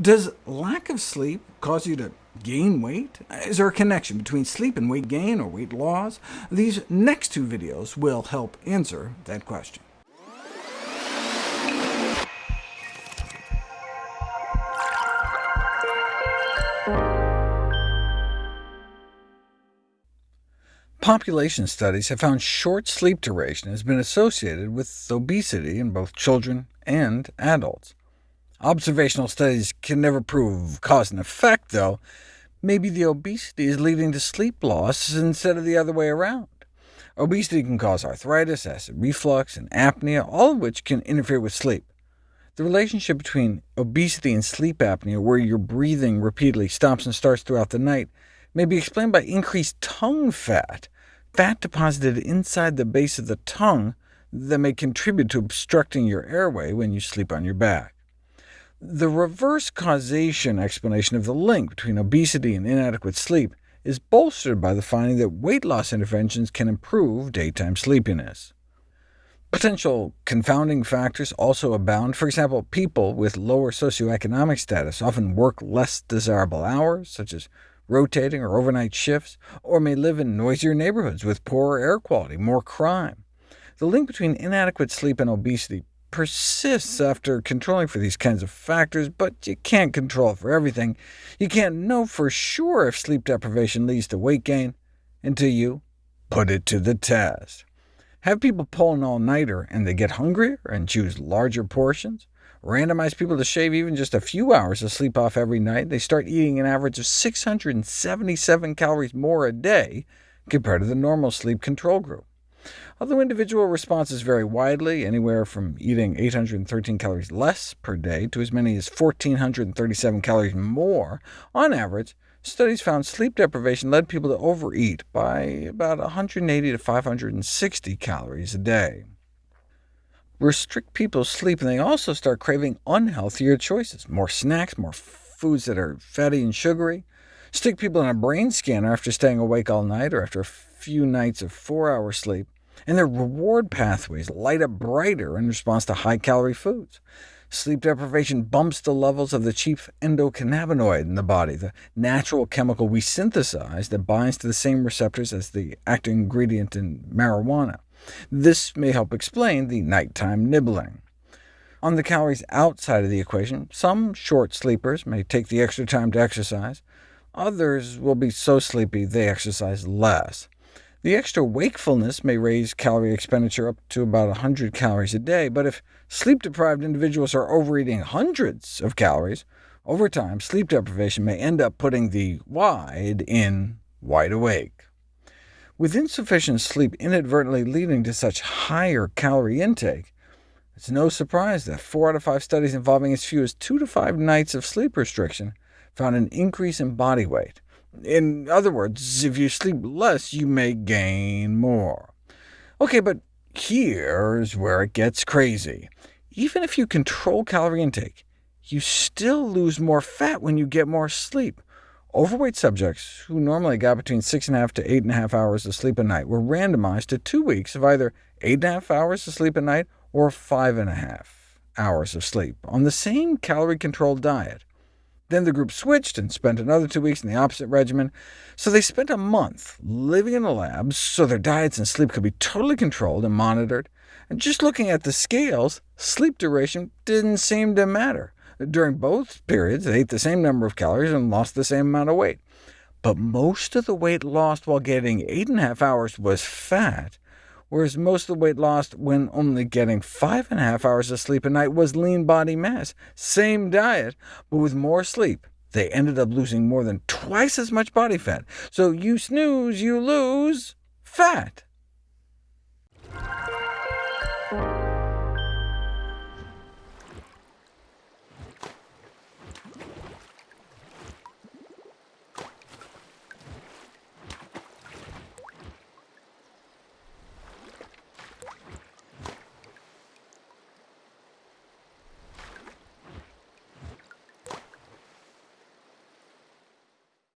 Does lack of sleep cause you to gain weight? Is there a connection between sleep and weight gain or weight loss? These next two videos will help answer that question. Population studies have found short sleep duration has been associated with obesity in both children and adults. Observational studies can never prove cause and effect, though. Maybe the obesity is leading to sleep loss instead of the other way around. Obesity can cause arthritis, acid reflux, and apnea, all of which can interfere with sleep. The relationship between obesity and sleep apnea, where your breathing repeatedly stops and starts throughout the night, may be explained by increased tongue fat, fat deposited inside the base of the tongue that may contribute to obstructing your airway when you sleep on your back. The reverse causation explanation of the link between obesity and inadequate sleep is bolstered by the finding that weight loss interventions can improve daytime sleepiness. Potential confounding factors also abound. For example, people with lower socioeconomic status often work less desirable hours, such as rotating or overnight shifts, or may live in noisier neighborhoods with poorer air quality, more crime. The link between inadequate sleep and obesity persists after controlling for these kinds of factors, but you can't control for everything. You can't know for sure if sleep deprivation leads to weight gain until you put it to the test. Have people pull an all-nighter and they get hungrier and choose larger portions? Randomize people to shave even just a few hours of sleep off every night, they start eating an average of 677 calories more a day compared to the normal sleep control group. Although individual responses vary widely, anywhere from eating 813 calories less per day to as many as 1,437 calories more, on average, studies found sleep deprivation led people to overeat by about 180 to 560 calories a day. Restrict people's sleep, and they also start craving unhealthier choices, more snacks, more foods that are fatty and sugary. Stick people in a brain scanner after staying awake all night, or after a few nights of four-hour sleep, and their reward pathways light up brighter in response to high-calorie foods. Sleep deprivation bumps the levels of the chief endocannabinoid in the body, the natural chemical we synthesize that binds to the same receptors as the active ingredient in marijuana. This may help explain the nighttime nibbling. On the calories outside of the equation, some short sleepers may take the extra time to exercise. Others will be so sleepy they exercise less. The extra wakefulness may raise calorie expenditure up to about 100 calories a day, but if sleep-deprived individuals are overeating hundreds of calories, over time sleep deprivation may end up putting the wide in wide awake. With insufficient sleep inadvertently leading to such higher calorie intake, it's no surprise that four out of five studies involving as few as two to five nights of sleep restriction found an increase in body weight. In other words, if you sleep less, you may gain more. OK, but here's where it gets crazy. Even if you control calorie intake, you still lose more fat when you get more sleep. Overweight subjects, who normally got between 6.5 to 8.5 hours of sleep a night, were randomized to two weeks of either 8.5 hours of sleep a night or 5.5 hours of sleep on the same calorie-controlled diet. Then the group switched and spent another two weeks in the opposite regimen, so they spent a month living in a lab so their diets and sleep could be totally controlled and monitored. And just looking at the scales, sleep duration didn't seem to matter. During both periods, they ate the same number of calories and lost the same amount of weight. But most of the weight lost while getting 8.5 hours was fat, whereas most of the weight lost when only getting 5.5 hours of sleep a night was lean body mass. Same diet, but with more sleep, they ended up losing more than twice as much body fat. So you snooze, you lose fat.